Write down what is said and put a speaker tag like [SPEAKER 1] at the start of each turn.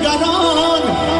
[SPEAKER 1] We got on.